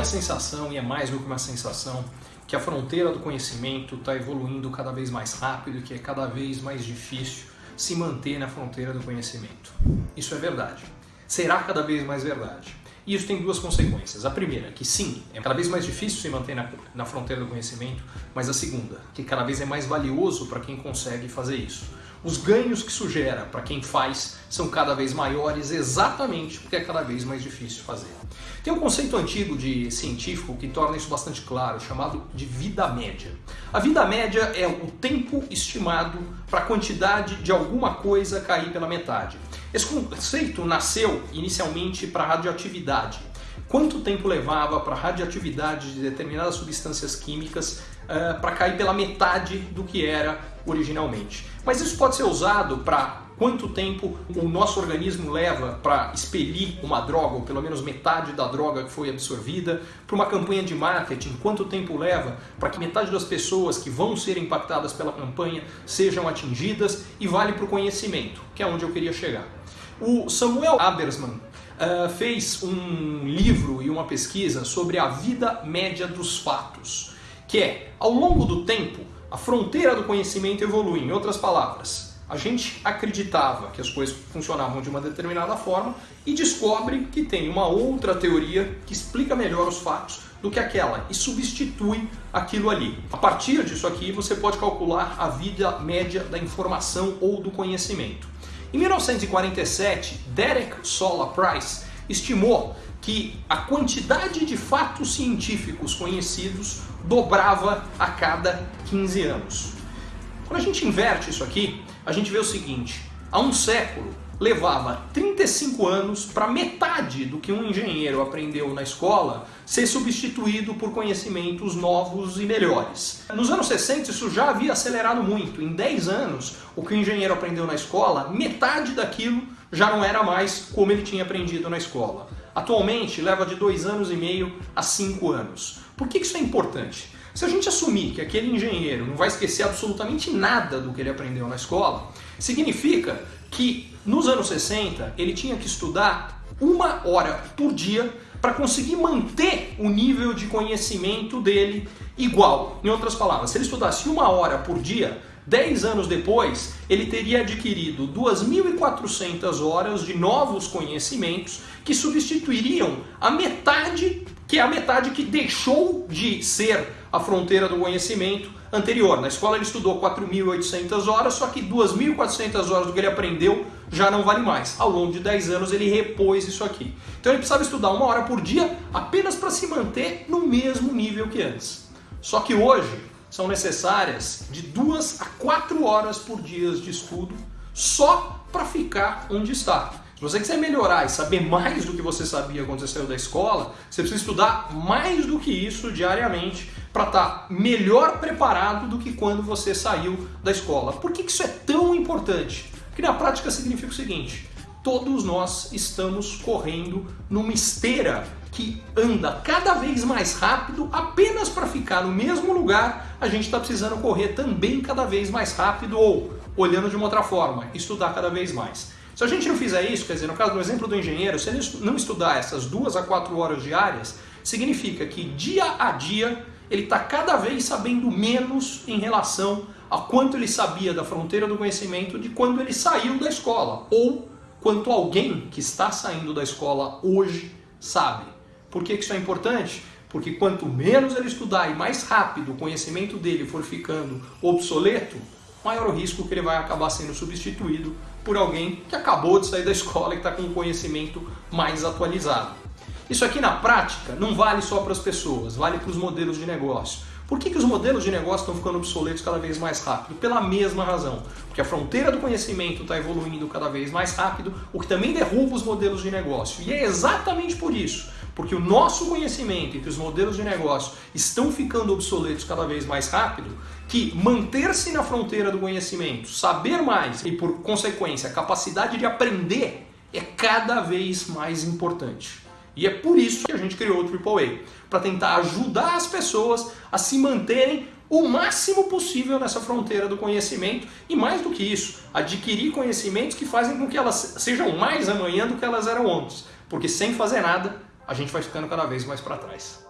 a sensação, e é mais do que uma sensação, que a fronteira do conhecimento está evoluindo cada vez mais rápido e que é cada vez mais difícil se manter na fronteira do conhecimento. Isso é verdade. Será cada vez mais verdade. E isso tem duas consequências. A primeira, que sim, é cada vez mais difícil se manter na, na fronteira do conhecimento, mas a segunda, que cada vez é mais valioso para quem consegue fazer isso. Os ganhos que isso para quem faz são cada vez maiores exatamente porque é cada vez mais difícil fazer. Tem um conceito antigo de científico que torna isso bastante claro, chamado de vida média. A vida média é o tempo estimado para a quantidade de alguma coisa cair pela metade. Esse conceito nasceu inicialmente para radioatividade. Quanto tempo levava para a radioatividade de determinadas substâncias químicas uh, para cair pela metade do que era originalmente. Mas isso pode ser usado para quanto tempo o nosso organismo leva para expelir uma droga, ou pelo menos metade da droga que foi absorvida, para uma campanha de marketing, quanto tempo leva para que metade das pessoas que vão ser impactadas pela campanha sejam atingidas, e vale para o conhecimento, que é onde eu queria chegar. O Samuel Abersman uh, fez um livro e uma pesquisa sobre a vida média dos fatos, que é, ao longo do tempo, a fronteira do conhecimento evolui. Em outras palavras, a gente acreditava que as coisas funcionavam de uma determinada forma e descobre que tem uma outra teoria que explica melhor os fatos do que aquela e substitui aquilo ali. A partir disso aqui, você pode calcular a vida média da informação ou do conhecimento. Em 1947, Derek Sola Price estimou que a quantidade de fatos científicos conhecidos dobrava a cada 15 anos. Quando a gente inverte isso aqui, a gente vê o seguinte, há um século levava 35 anos para metade do que um engenheiro aprendeu na escola ser substituído por conhecimentos novos e melhores. Nos anos 60 isso já havia acelerado muito. Em 10 anos, o que o engenheiro aprendeu na escola, metade daquilo já não era mais como ele tinha aprendido na escola. Atualmente leva de 2 anos e meio a 5 anos. Por que isso é importante? Se a gente assumir que aquele engenheiro não vai esquecer absolutamente nada do que ele aprendeu na escola, significa que nos anos 60 ele tinha que estudar uma hora por dia para conseguir manter o nível de conhecimento dele igual. Em outras palavras, se ele estudasse uma hora por dia, 10 anos depois, ele teria adquirido 2.400 horas de novos conhecimentos que substituiriam a metade, que é a metade que deixou de ser a fronteira do conhecimento anterior. Na escola ele estudou 4.800 horas, só que 2.400 horas do que ele aprendeu já não vale mais. Ao longo de 10 anos ele repôs isso aqui. Então ele precisava estudar uma hora por dia apenas para se manter no mesmo nível que antes. Só que hoje são necessárias de 2 a 4 horas por dia de estudo só para ficar onde está. Se você quiser melhorar e saber mais do que você sabia quando você saiu da escola, você precisa estudar mais do que isso diariamente para estar tá melhor preparado do que quando você saiu da escola. Por que isso é tão importante? Porque na prática significa o seguinte, todos nós estamos correndo numa esteira que anda cada vez mais rápido apenas para ficar no mesmo lugar, a gente está precisando correr também cada vez mais rápido ou, olhando de uma outra forma, estudar cada vez mais. Se a gente não fizer isso, quer dizer, no caso do exemplo do engenheiro, se ele não estudar essas duas a quatro horas diárias, significa que dia a dia ele está cada vez sabendo menos em relação a quanto ele sabia da fronteira do conhecimento de quando ele saiu da escola, ou quanto alguém que está saindo da escola hoje sabe. Por que isso é importante? Porque quanto menos ele estudar e mais rápido o conhecimento dele for ficando obsoleto, maior o risco que ele vai acabar sendo substituído por alguém que acabou de sair da escola e está com um conhecimento mais atualizado. Isso aqui na prática não vale só para as pessoas, vale para os modelos de negócio. Por que, que os modelos de negócio estão ficando obsoletos cada vez mais rápido? Pela mesma razão. Porque a fronteira do conhecimento está evoluindo cada vez mais rápido, o que também derruba os modelos de negócio. E é exatamente por isso, porque o nosso conhecimento e que os modelos de negócio estão ficando obsoletos cada vez mais rápido, que manter-se na fronteira do conhecimento, saber mais e, por consequência, a capacidade de aprender é cada vez mais importante. E é por isso que a gente criou o AAA, para tentar ajudar as pessoas a se manterem o máximo possível nessa fronteira do conhecimento e mais do que isso, adquirir conhecimentos que fazem com que elas sejam mais amanhã do que elas eram antes, porque sem fazer nada a gente vai ficando cada vez mais para trás.